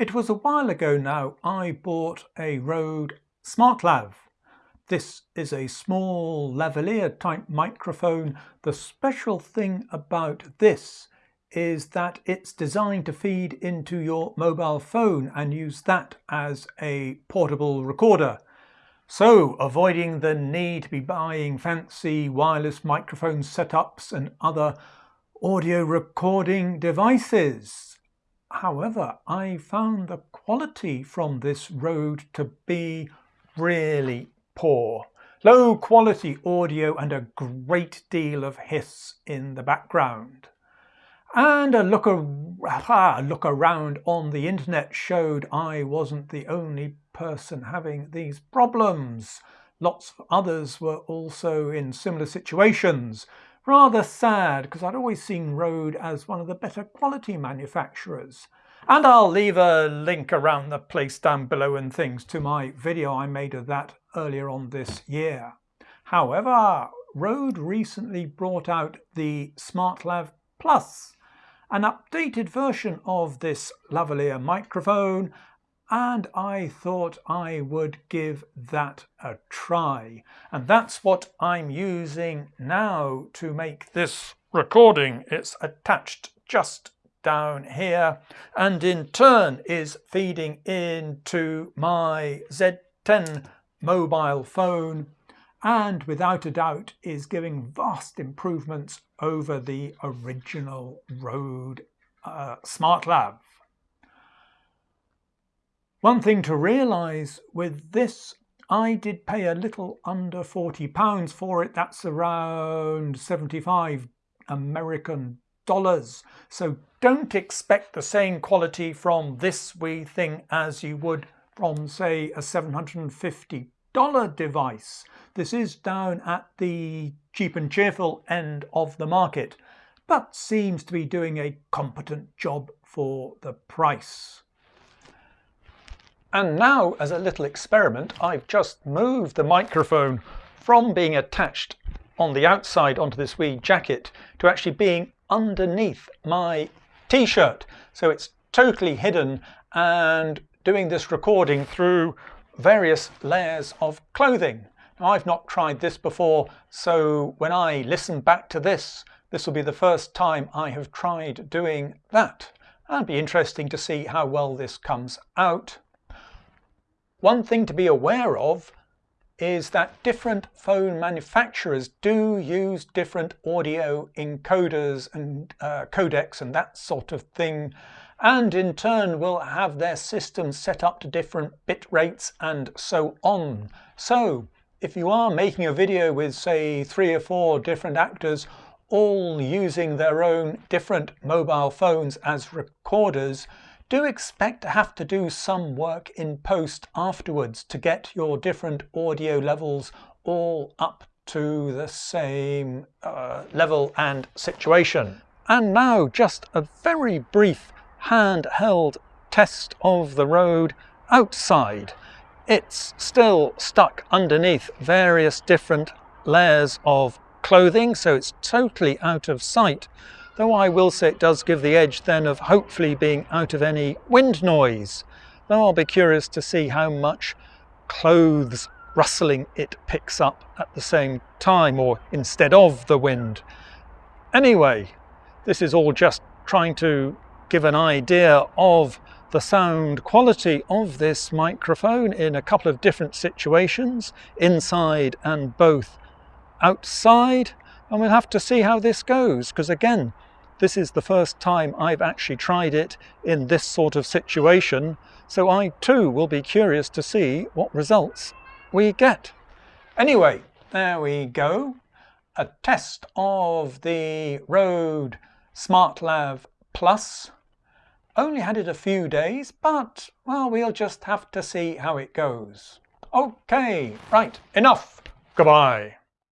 It was a while ago now I bought a Rode SmartLav. This is a small lavalier type microphone. The special thing about this is that it's designed to feed into your mobile phone and use that as a portable recorder. So avoiding the need to be buying fancy wireless microphone setups and other audio recording devices. However, I found the quality from this Rode to be really poor. Low quality audio and a great deal of hiss in the background. And a look, a look around on the internet showed I wasn't the only person having these problems. Lots of others were also in similar situations. Rather sad because I'd always seen Rode as one of the better quality manufacturers. And I'll leave a link around the place down below and things to my video I made of that earlier on this year. However, Rode recently brought out the SmartLav Plus, an updated version of this lavalier microphone and I thought I would give that a try. And that's what I'm using now to make this recording. It's attached just down here and in turn is feeding into my Z10 mobile phone and without a doubt is giving vast improvements over the original Rode uh, SmartLav. One thing to realise with this, I did pay a little under £40 for it. That's around 75 American dollars. So don't expect the same quality from this wee thing as you would from, say, a $750 device. This is down at the cheap and cheerful end of the market, but seems to be doing a competent job for the price. And now, as a little experiment, I've just moved the microphone from being attached on the outside onto this wee jacket to actually being underneath my t-shirt. So it's totally hidden and doing this recording through various layers of clothing. Now, I've not tried this before, so when I listen back to this, this will be the first time I have tried doing that. And it'll be interesting to see how well this comes out. One thing to be aware of is that different phone manufacturers do use different audio encoders and uh, codecs and that sort of thing and in turn will have their systems set up to different bit rates and so on. So if you are making a video with say three or four different actors all using their own different mobile phones as recorders, do expect to have to do some work in post afterwards to get your different audio levels all up to the same uh, level and situation. And now just a very brief handheld test of the Rode outside. It's still stuck underneath various different layers of clothing, so it's totally out of sight though I will say it does give the edge then of hopefully being out of any wind noise. Though I'll be curious to see how much clothes rustling it picks up at the same time or instead of the wind. Anyway, this is all just trying to give an idea of the sound quality of this microphone in a couple of different situations, inside and both outside. And we'll have to see how this goes, because again, this is the first time I've actually tried it in this sort of situation, so I too will be curious to see what results we get. Anyway, there we go. A test of the Rode SmartLav Plus. Only had it a few days, but, well, we'll just have to see how it goes. Okay, right, enough. Goodbye.